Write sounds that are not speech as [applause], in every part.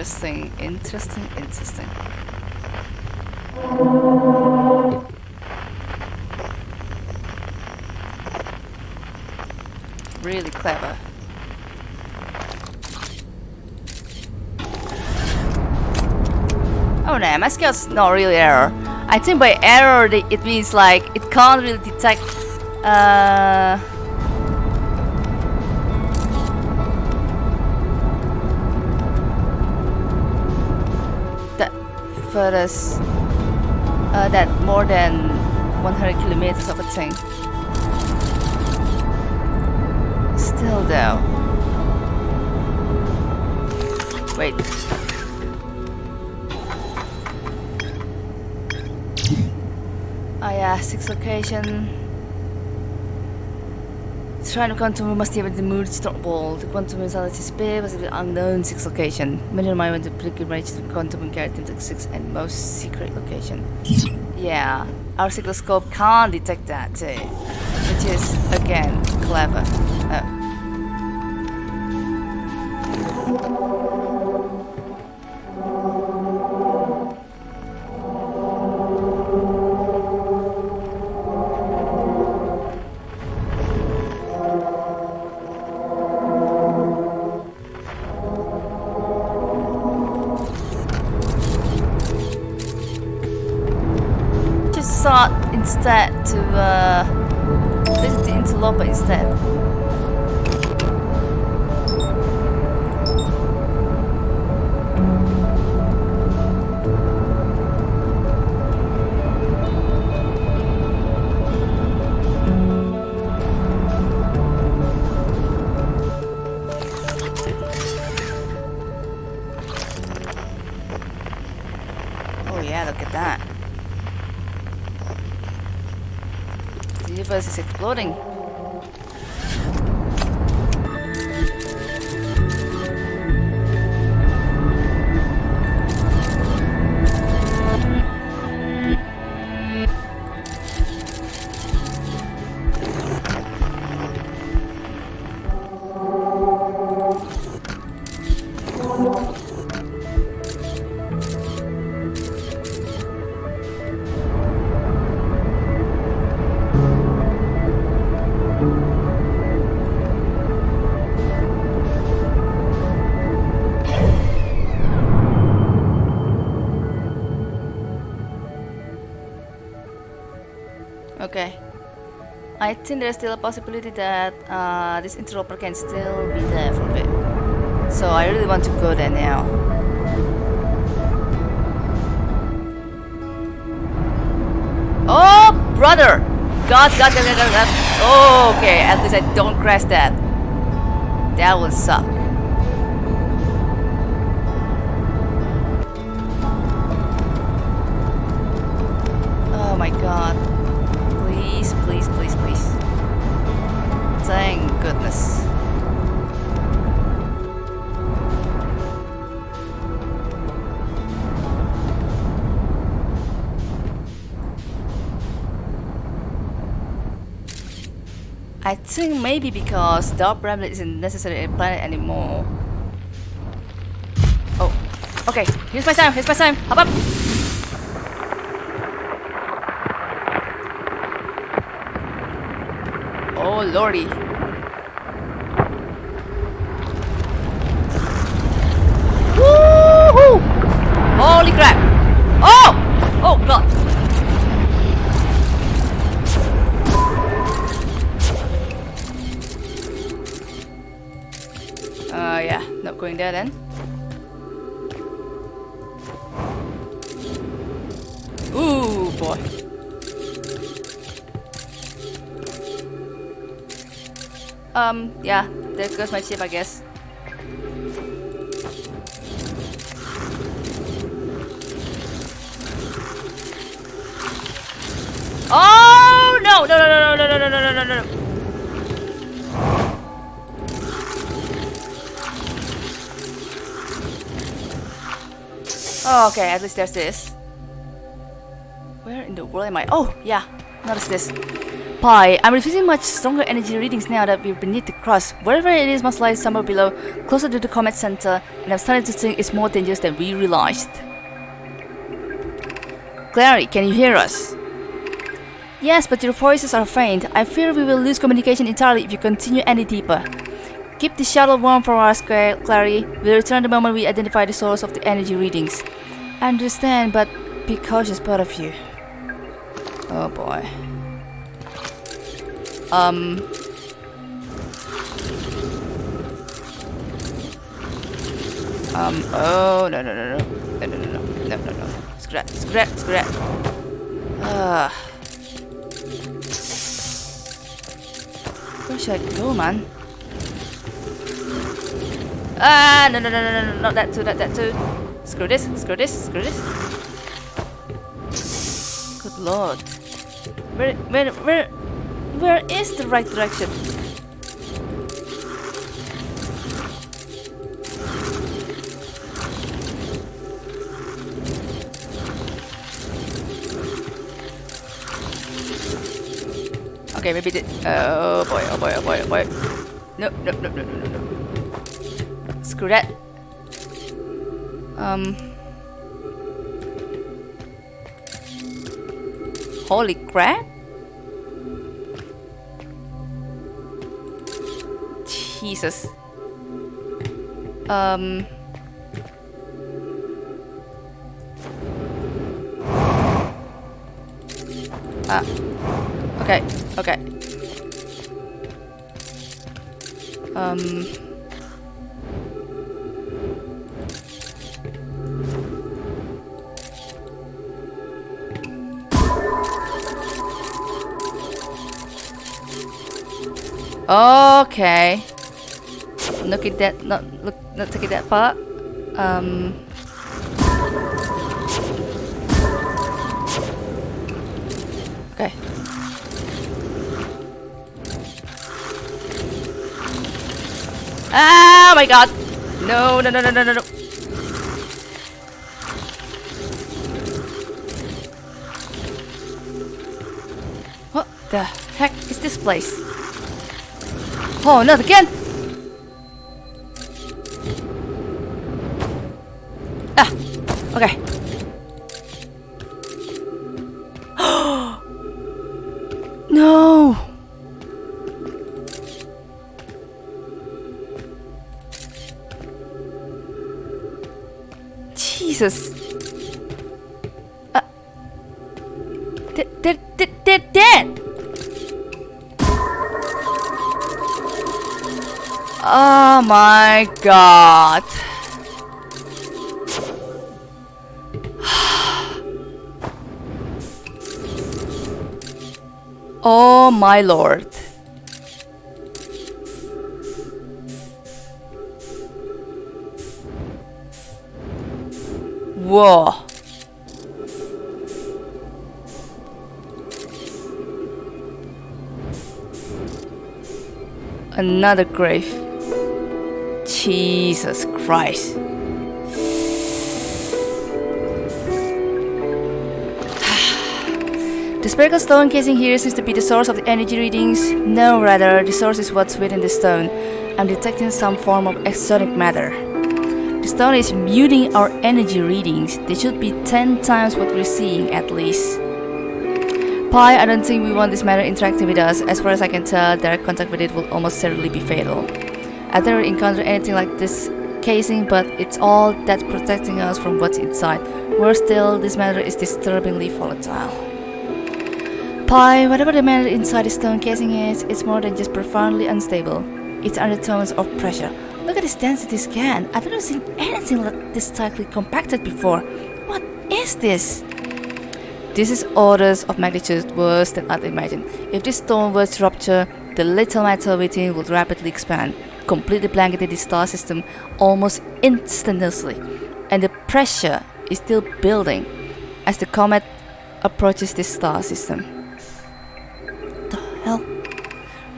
Interesting, interesting, interesting. Really clever. Oh no, my skill's not really error. I think by error it means like it can't really detect uh furthest uh, that more than 100 kilometers of a thing. Still though. Wait. Oh yeah, six location. Shrine of Quantum must have the mood stop ball. The quantum reality space was the unknown six location. Many of my went to pilgrimage to quantum and carried into the six and most secret location. Yeah, our cycloscope can't detect that too. Which is again clever. Oh. Universe is exploding. I think there's still a possibility that uh, this interloper can still be there for a bit. So I really want to go there now. Oh, brother! God, God, God, God, God. Oh, okay, at least I don't crash that. That will suck. I think maybe because Dark Bramble isn't necessarily a planet anymore. Oh, okay. Here's my time. Here's my time. Hop up. Oh lordy. Yeah, there goes my ship, I guess. Oh no! No! No! No! No! No! No! No! No! No! No! Oh, okay, at least there's this. Where in the world am I? Oh, yeah, notice this. Pye, I'm receiving much stronger energy readings now that we're beneath the crust. Wherever it is must lie somewhere below, closer to the comet center, and I'm starting to think it's more dangerous than we realized. Clary, can you hear us? Yes, but your voices are faint. I fear we will lose communication entirely if you continue any deeper. Keep the shuttle warm for us, Clary. We'll return the moment we identify the source of the energy readings. I understand, but be cautious, both of you. Oh boy. Um. Um, oh, no, no, no, no. No, no, no, no, no, no, no. Screw that, Ah. Where should I go, man? Ah, no, no, no, no, no, no, not that too, not that too. Screw this, screw this, screw this. Good lord. Where where where where is the right direction? Okay, maybe the oh boy, oh boy, oh boy, oh boy. No, no, no, no, no, no. Screw that. Um. Holy crap! Jesus. Um. Ah. Okay, okay. Um. Okay. Look at that. Not look. Not taking that part. Um. Okay. Oh my god! No, no, no, no, no, no, no. What the heck is this place? Oh, not again! No! Jesus. Uh, they're, they're, they're dead! Oh my god. Oh my lord. Whoa. Another grave. Jesus Christ. Spherical stone casing here seems to be the source of the energy readings. No, rather, the source is what's within the stone. I'm detecting some form of exotic matter. The stone is muting our energy readings. They should be 10 times what we're seeing at least. Pye, I don't think we want this matter interacting with us. As far as I can tell, direct contact with it will almost certainly be fatal. I've never encountered anything like this casing, but it's all that's protecting us from what's inside. Worse still, this matter is disturbingly volatile. Pye, whatever the matter inside the stone casing is, it's more than just profoundly unstable. It's undertones of pressure. Look at this density scan. I've never seen anything like this tightly compacted before. What is this? This is orders of magnitude worse than I'd imagined. If this stone were to rupture, the little matter within would rapidly expand, completely blanketing the star system almost instantaneously. And the pressure is still building as the comet approaches this star system hell?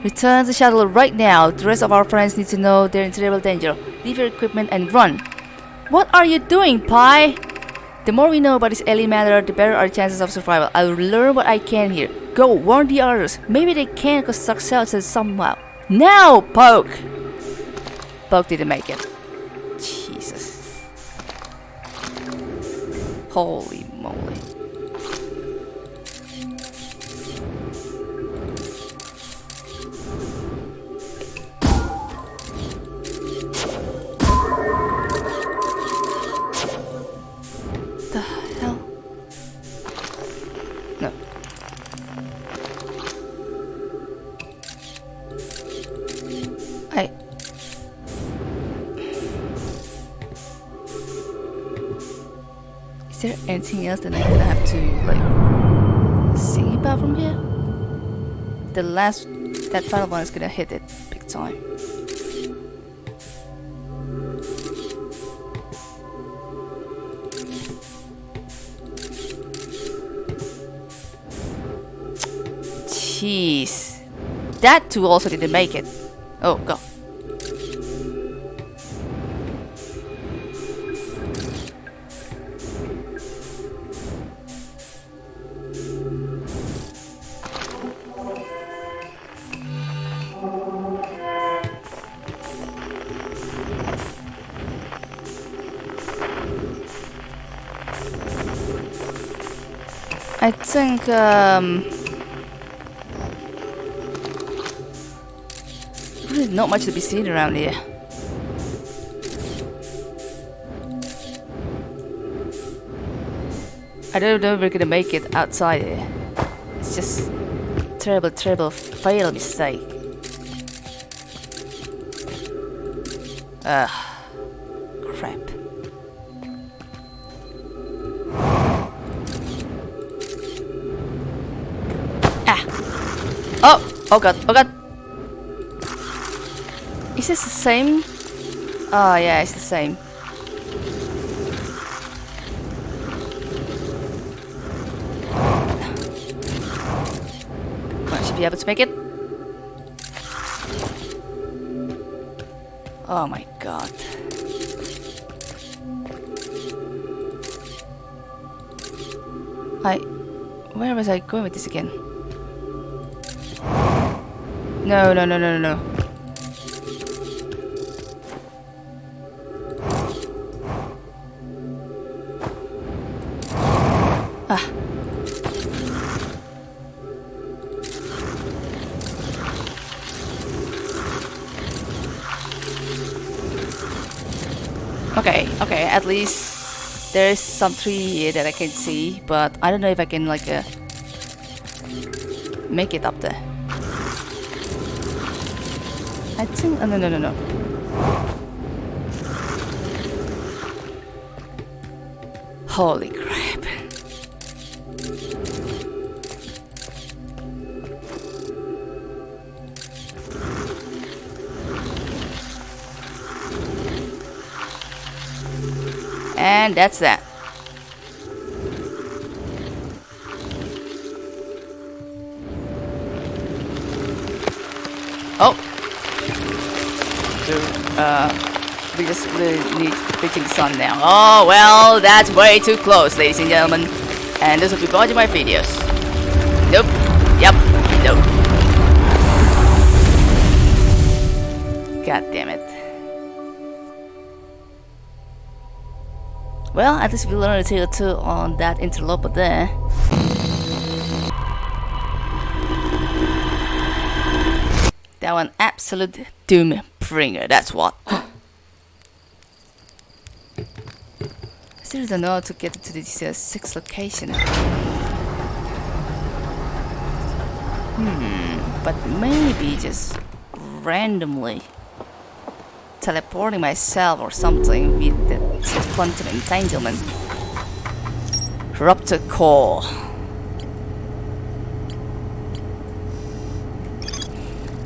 Return the shuttle right now. The rest of our friends need to know they're in terrible danger. Leave your equipment and run. What are you doing, Pye? The more we know about this alien matter, the better our chances of survival. I will learn what I can here. Go, warn the others. Maybe they can construct shelters somehow. Now, Poke! Poke didn't make it. Jesus. Holy moly. Anything else that I'm gonna have to like see about from here? The last that final one is gonna hit it big time. Jeez. That too also didn't make it. Oh, go. Think um not much to be seen around here. I don't know if we're gonna make it outside here. It's just terrible, terrible fail mistake. Ugh. Crap. Oh! Oh god, oh god! Is this the same? Oh yeah, it's the same. I should be able to make it. Oh my god. I... Where was I going with this again? No, no, no, no, no, no. Ah. Okay, okay, at least there is some tree here that I can see, but I don't know if I can like uh, make it up there. I think, oh, ah, no, no, no, no. Holy crap. And that's that. Uh, we just really need the sun now. Oh, well, that's way too close, ladies and gentlemen. And this will be watching my videos. Nope. Yep. Nope. God damn it. Well, at least we learned a thing or two on that interloper there. That one absolute doom that's what. [gasps] Still don't know how to get to this uh, sixth location. Hmm, but maybe just randomly teleporting myself or something with the quantum entanglement. Raptor core.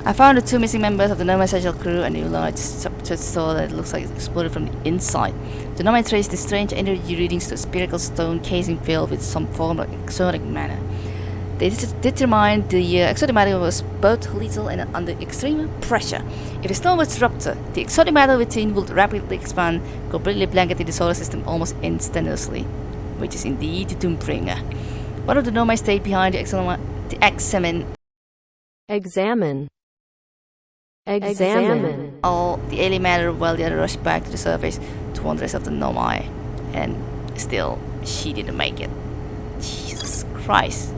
I found the two missing members of the Nomad Special crew and new large structured soul that it looks like it exploded from the inside. The Nomai traced the strange energy readings to a spherical stone casing filled with some form of exotic matter. They determined the uh, exotic matter was both lethal and under extreme pressure. If the stone was ruptured, the exotic matter within would rapidly expand, completely blanketing the solar system almost instantaneously. which is indeed Doombringer. One of the Nomai stayed behind to to examine Examine. Examine. all the alien matter while the other rushed back to the surface to warn the rest of the Nomai. And still, she didn't make it. Jesus Christ.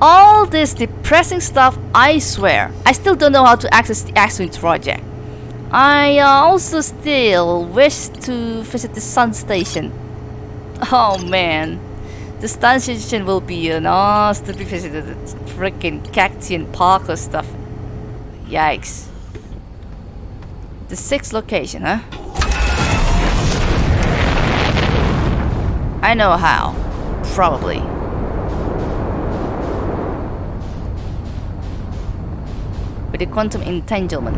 All this depressing stuff, I swear. I still don't know how to access the Ash Twin project. I uh, also still wish to visit the Sun Station. Oh man. The Sun Station will be an be visited. Freaking Cactian Parker stuff. Yikes. The sixth location, huh? I know how. Probably. With the quantum entanglement.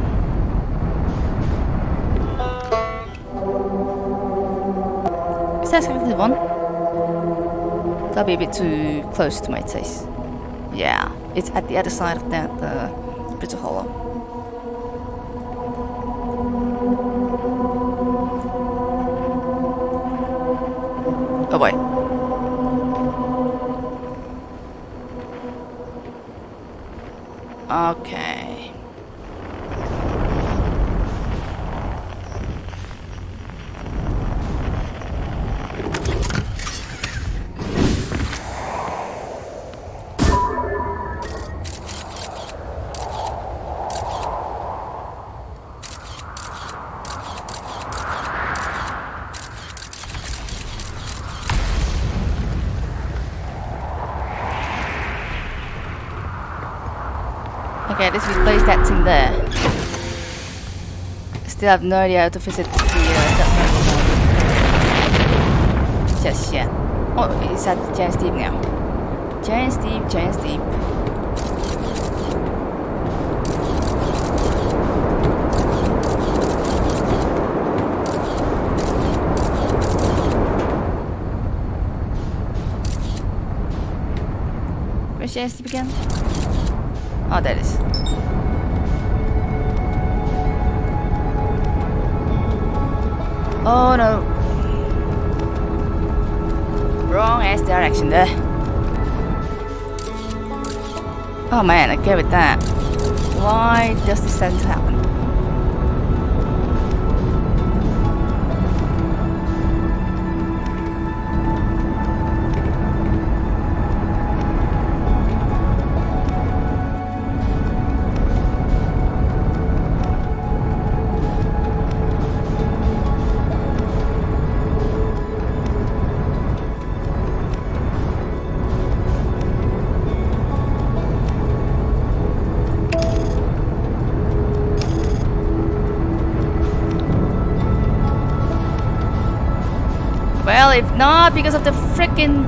Is that the one? That'll be a bit too close to my taste. Yeah, it's at the other side of that uh, of hollow. Oh boy. Okay, let's replace that thing there. Still have no idea how to visit the uh. Just yet. Oh, it's at Giant's Deep now. Giant's Deep, Giant's Deep. Where's Giant's Deep again? Oh, there it is. Oh no. Wrong ass direction there. Oh man, I gave it that. Why does this to happen?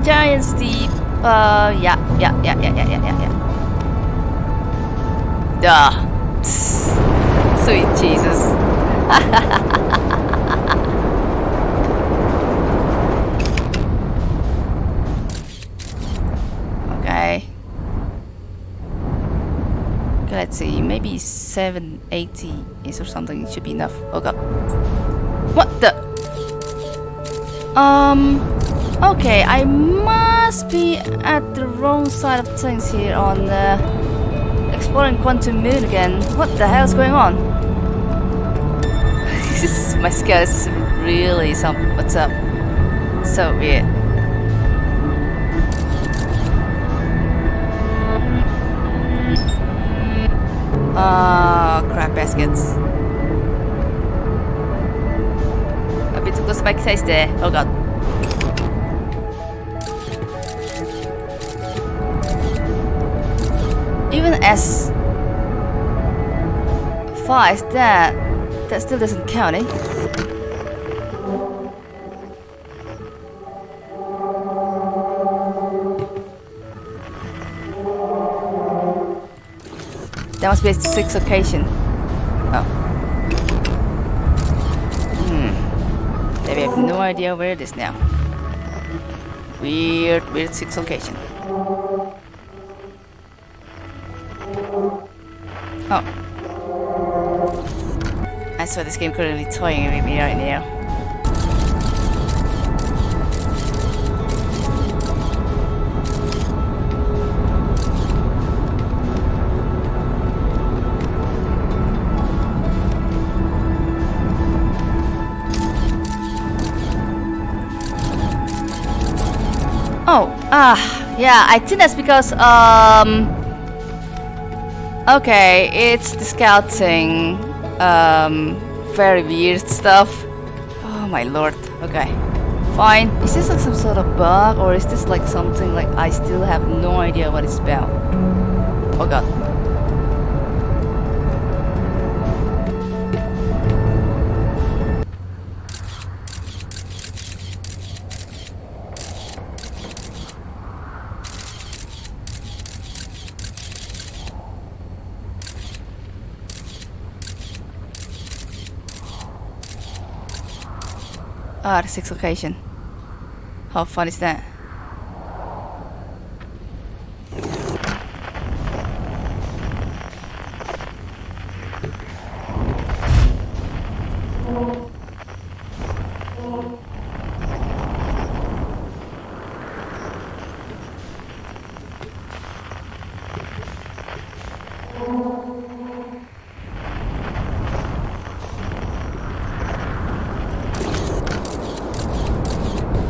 Giant steep, uh, yeah, yeah, yeah, yeah, yeah, yeah, yeah, yeah. Duh. [laughs] Sweet Jesus. okay. [laughs] Okay, let's see. Maybe 780 is or something should be enough. Oh god. What the? Um, okay, I must be at the wrong side of things here on uh, exploring Quantum Moon again. What the hell is going on? [laughs] This my scale is really some. What's up? So weird. Ah, crap baskets. A bit close to my face there. Oh god. Even as far as that, that still doesn't count, eh? That must be a sixth occasion. Oh. Hmm. Maybe I have no idea where it is now. Weird, weird sixth location. that's why this game could be toying with me right now. Oh, ah, yeah, I think that's because, um... Okay, it's the scouting um, very weird stuff. Oh my lord, okay. Fine. Is this like some sort of bug, or is this like something like I still have no idea what it's about? Oh god. Ah, the sixth location. How fun is that?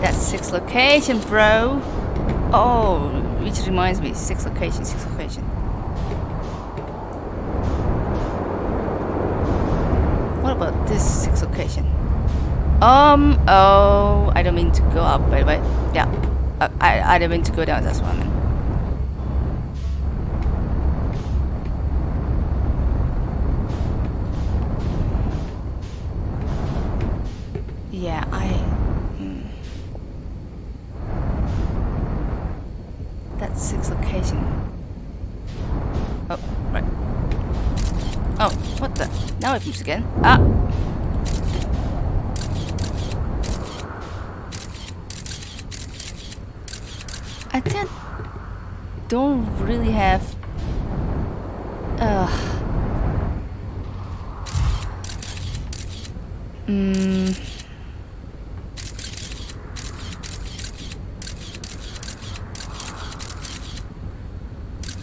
That's six location, bro. Oh, which reminds me, six location, six location. What about this six location? Um, oh, I don't mean to go up, by the way. Yeah, uh, I, I don't mean to go down, that's what I meant. Yeah, I... hmm. That's six location. Oh, right. Oh, what the? Now it moves again. Ah! I think don't really have. Uh. Mm.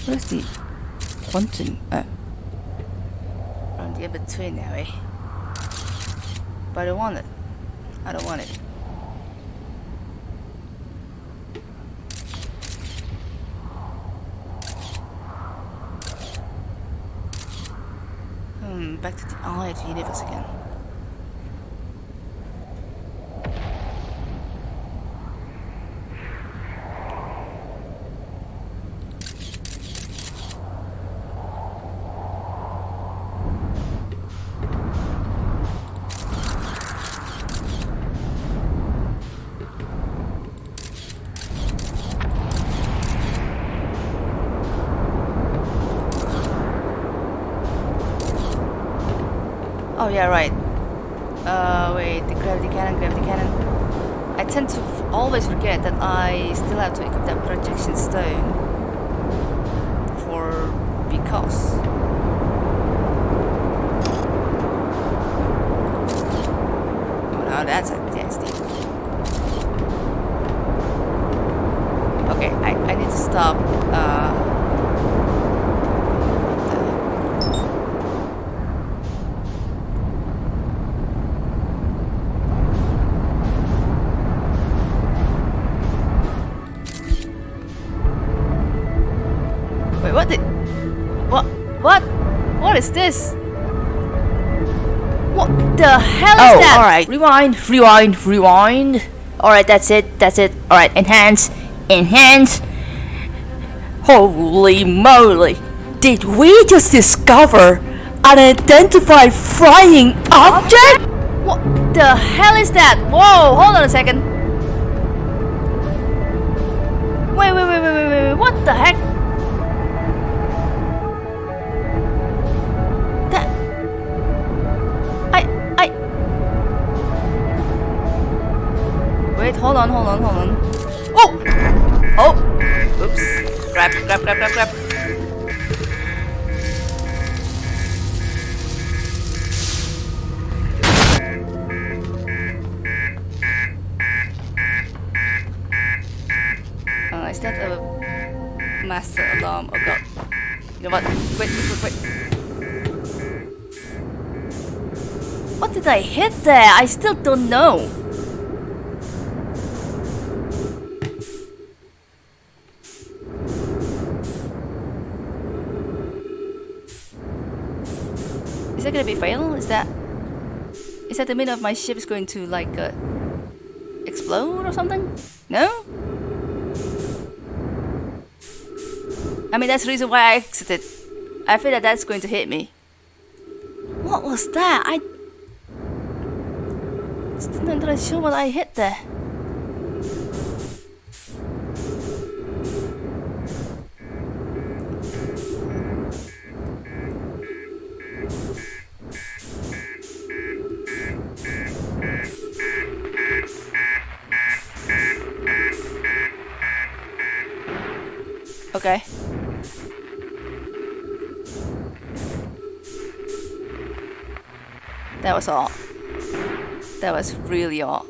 Where's the quantum? Oh. On the in between now, eh? But I don't want it. I don't want it. Hmm, back to the alternate universe again. Oh yeah, right. Uh, wait, the gravity cannon, gravity cannon. I tend to always forget that I still have to equip that projection stone for because. What is this? What the hell is Oh, that? alright. Rewind, rewind, rewind. Alright, that's it, that's it. Alright, enhance, enhance. Holy moly. Did we just discover an identified flying object? What the hell is that? Whoa, hold on a second. Wait, wait, wait, wait, wait, wait, wait. What the heck? Hold on, hold on, hold on. Oh! Oh! Oops. Grab, grab, grab, grab, grab. Uh, is that a master alarm? Oh god. You know what? Wait, wait. What did I hit there? I still don't know. That gonna be fail? Is that is that the meaning of my ship is going to like uh, explode or something? No. I mean that's the reason why I exited. I feel that that's going to hit me. What was that? I not entirely sure what I hit there. Was all. That was really all.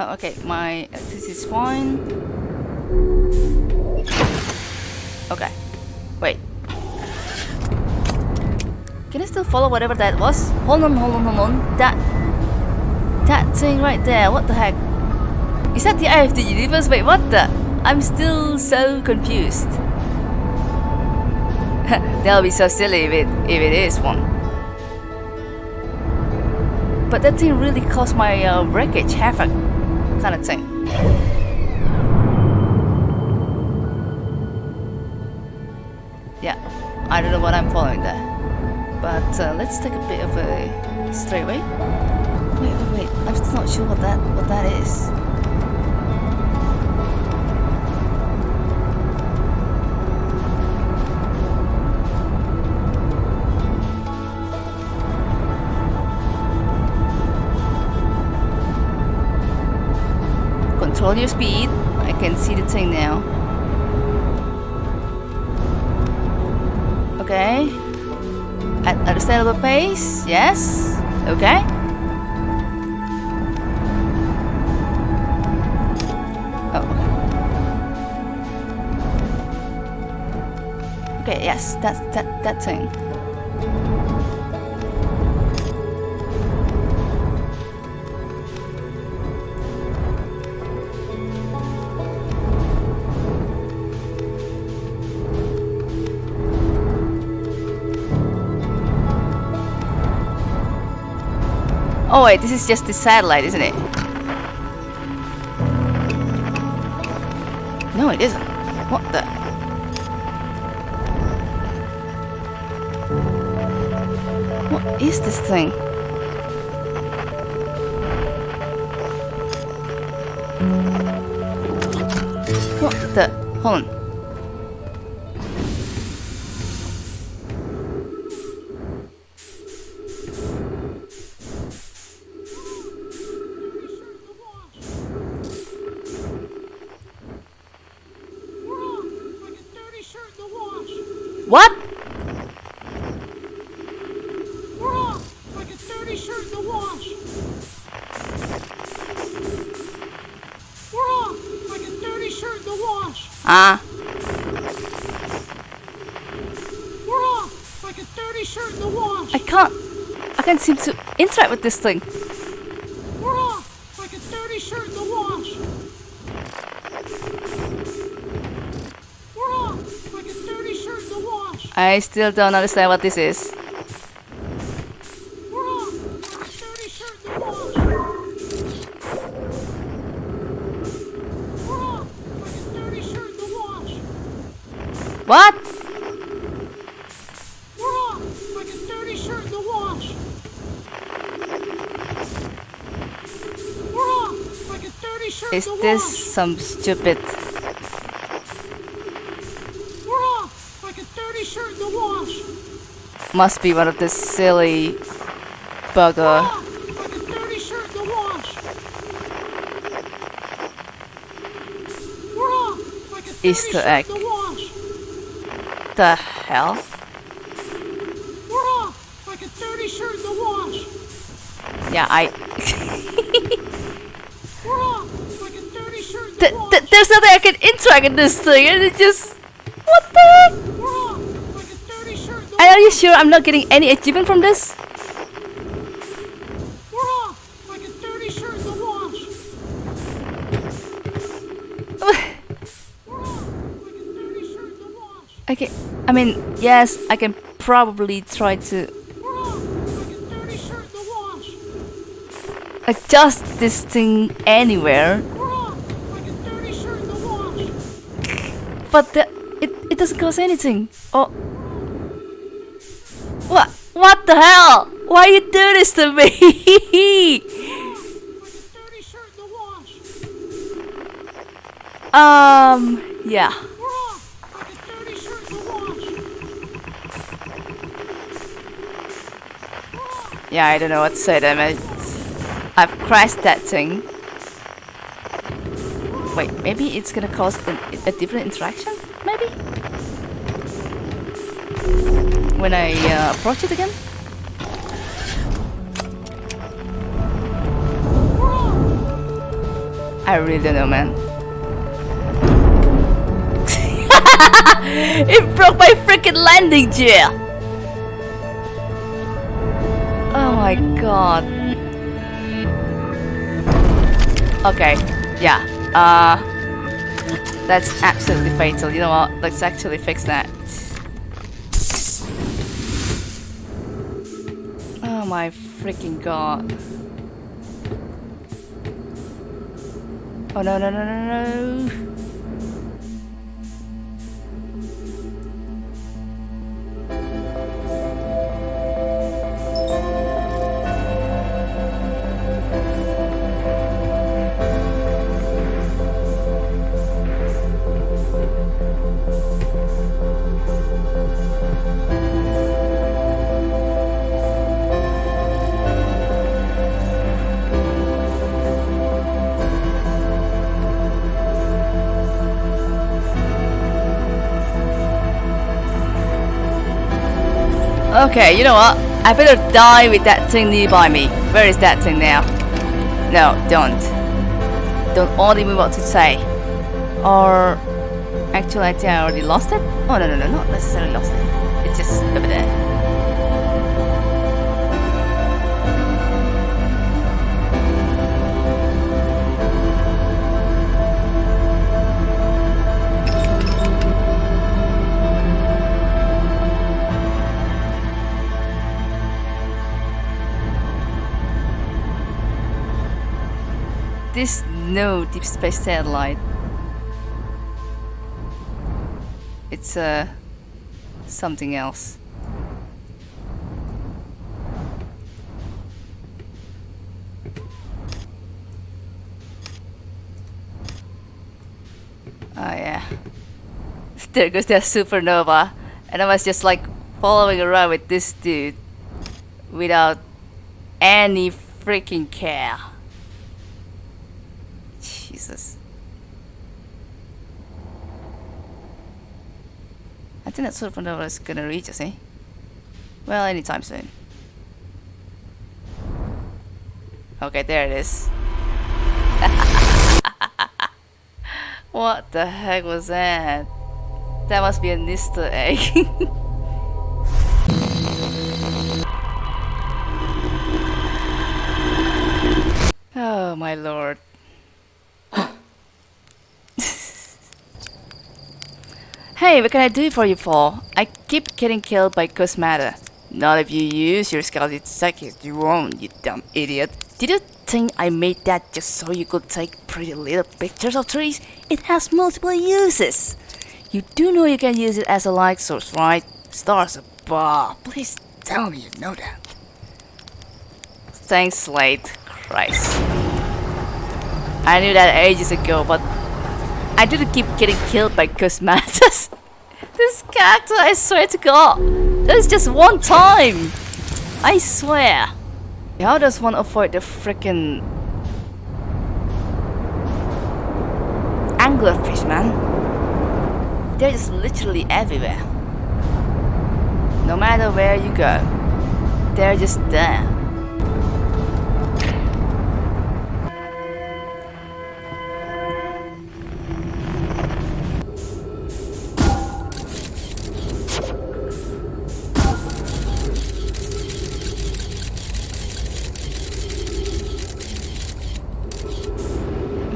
Oh, okay, my this is fine. Okay, wait. Can I still follow whatever that was? Hold on, hold on, hold on. That that thing right there. What the heck? Is that the eye of the universe? Wait, what the? I'm still so confused. [laughs] That'll be so silly if it if it is one. But that thing really caused my uh, wreckage havoc, kind of thing. Yeah, I don't know what I'm following there. But uh, let's take a bit of a straightaway. Wait, wait, wait. I'm still not sure what that what that is. Control your speed. I can see the thing now. Okay. At a understandable pace. Yes. Okay. Oh, okay. Okay, yes, that's that that thing. Wait, this is just the satellite, isn't it? No, it isn't. What the? What is this thing? What the? Hold on. What? We're off like a dirty shirt in the wash. We're off like a dirty shirt in the wash. Ah, We're off like a dirty shirt in the wash. I can't. I can't seem to interact with this thing. We're off like a dirty shirt Is in the this some stupid? We're off like a dirty shirt in the wash. Must be one of the silly bugger. off like a dirty shirt in the wash. Off like Easter egg. the. The hell? We're off like a dirty shirt in the wash. Yeah, I. [laughs] We're off like a dirty shirt in the Th- wash. th- there's nothing I can interact in this thing, and it just. What the heck? And are you sure I'm not getting any achievement from this? We're off, like a dirty shirt in the wash. Okay, I mean, yes, I can probably try to adjust this thing anywhere. [laughs] But the, it, it doesn't cost anything. Oh. What? The hell? Why you do this to me? [laughs] Um, yeah. Yeah, I don't know what to say then. mate. I've crashed that thing. Wait, maybe it's gonna cause a, a different interaction? Maybe? When I uh, approach it again? I really don't know, man. [laughs] it broke my freaking landing gear! Oh my god. Okay, yeah. Uh that's absolutely fatal. You know what? Let's actually fix that. My freaking god. Oh no no no no no. Okay, you know what? I better die with that thing nearby me. Where is that thing now? No, don't. Don't order me what to say. Or... Actually, I think I already lost it? Oh, no, no, no, not necessarily lost it. It's just over there. This no deep space satellite. It's uh something else. Oh yeah. [laughs] There goes that supernova. And I was just like following around with this dude without any freaking care. I think that supernova is gonna reach us, eh? Well, anytime soon. Okay, there it is. [laughs] what the heck was that? That must be an Easter egg. [laughs] oh my lord. Hey, what can I do for you, Paul? I keep getting killed by ghost matter. Not if you use your skeleton second, you won't, you dumb idiot. Did you think I made that just so you could take pretty little pictures of trees? It has multiple uses. You do know you can use it as a light source, right? Stars above. Please tell me you know that. Thanks, Slate. Christ. I knew that ages ago, but I didn't keep getting killed by Cosmatus. [laughs] this character, I swear to God. That is just one time. I swear. How does one avoid the freaking anglerfish, man? They're just literally everywhere. No matter where you go, they're just there.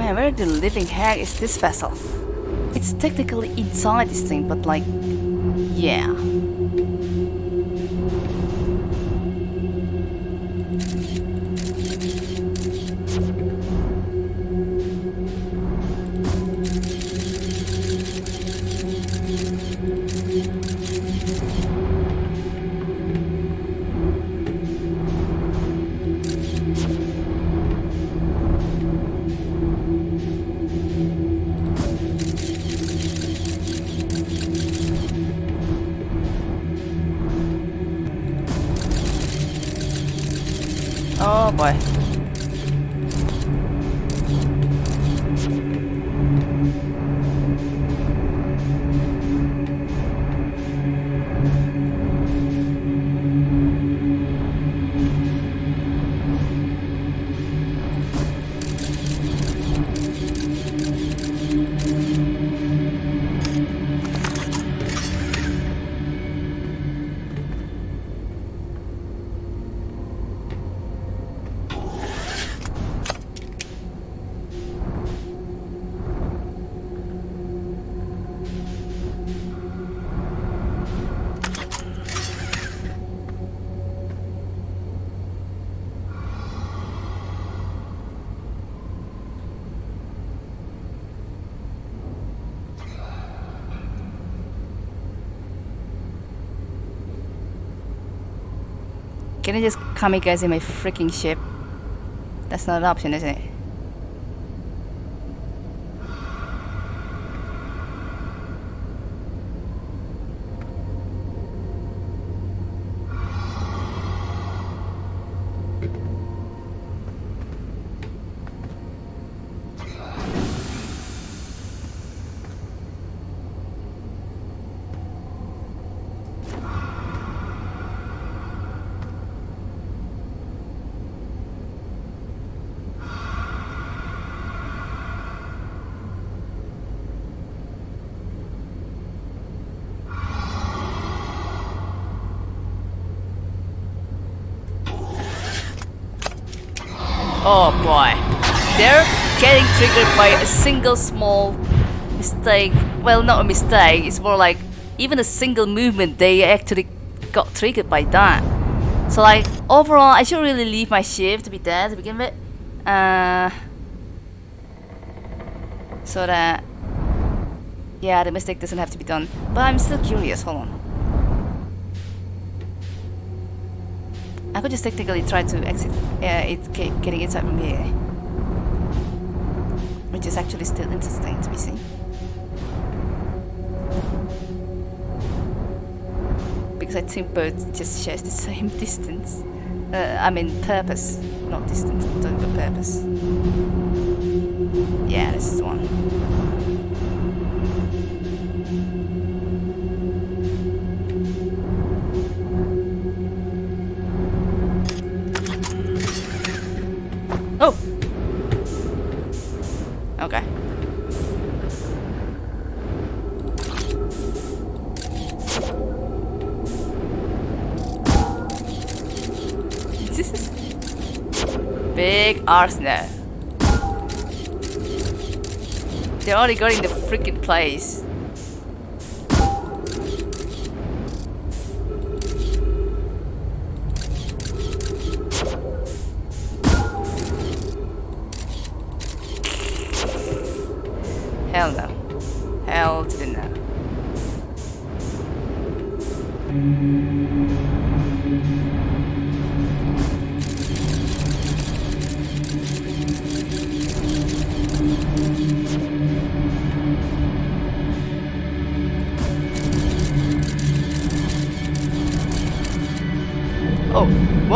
Man, where the living heck is this vessel? It's technically inside this thing, but like, Yeah. Can I just kamikaze my freaking ship? That's not an option, is it? Oh boy. They're getting triggered by a single small mistake. Well, not a mistake, it's more like even a single movement, they actually got triggered by that. So like, overall, I should really leave my shift to be there to begin with. Uh, so that, yeah, the mistake doesn't have to be done. But I'm still curious, hold on. I could just technically try to exit uh, it ge- getting inside from here. Which is actually still interesting to be seen. Because I think both just shares the same [laughs] distance. Uh, I mean purpose, not distance, I'm purpose. Yeah, this is the one. Arsenal. They already got in the freaking place. Hell no. Hell to the no. Oh,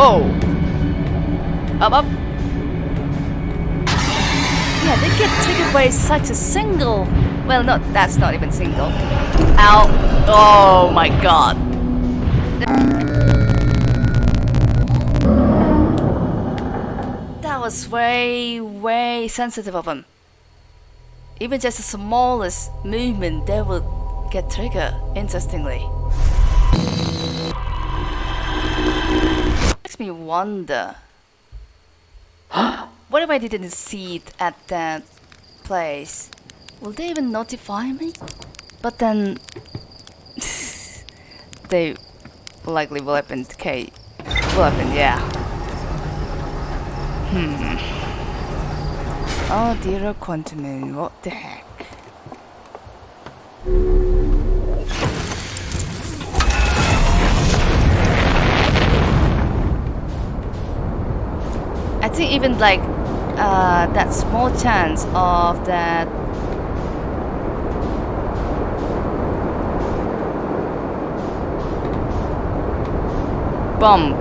whoa! Up, up! Yeah, they get triggered by such a single. Well, not that's not even single. Ow! Oh my god! That was way, way sensitive of them. Even just the smallest movement, they would get triggered. Interestingly, me wonder. [gasps] What if I didn't see it at that place? Will they even notify me? But then... [laughs] they likely will happen. Okay, will happen. Yeah. Hmm. Oh dear, quantum. What the heck? Even like uh, that small chance of that? Bump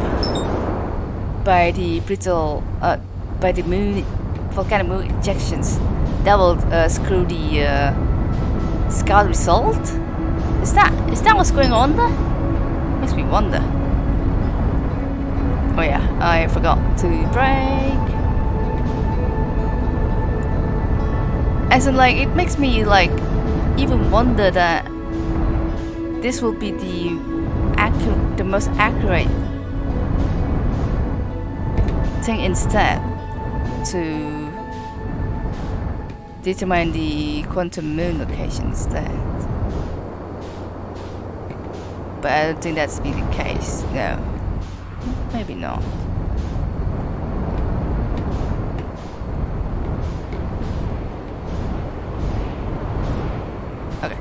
by the brittle uh, by the moon volcanic moon injections that will uh, screw the uh, scout result? Is that is that what's going on there? Makes me wonder oh yeah I forgot to break as in like it makes me like even wonder that this will be the accurate the most accurate thing instead to determine the quantum moon location instead. But I don't think that's be the case. No. Maybe not. Okay.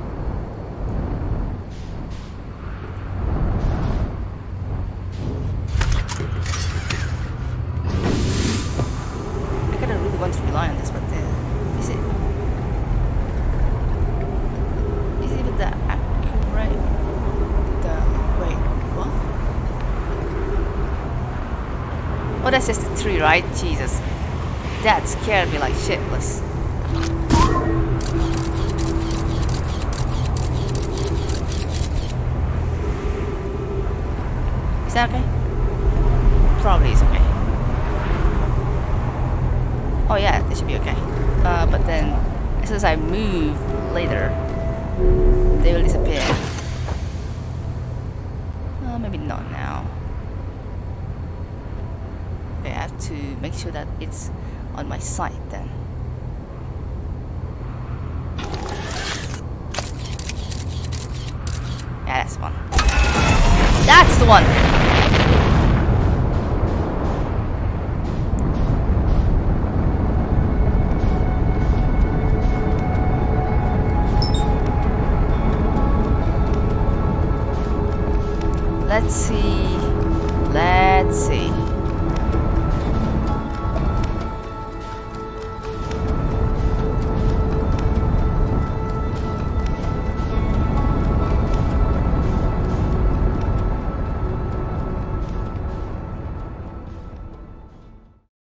I kind of really want to rely on this, but uh, is it? Is it even that accurate? The wait, what? Oh, that's just a tree, right? Jesus, that scared me like shitless. Is that okay? Probably is okay. Oh yeah, it should be okay. Uh, but then, as soon as I move later, they will disappear. Uh, maybe not now. Okay, I have to make sure that it's on my side then. Yeah, that's one. That's the one! Let's see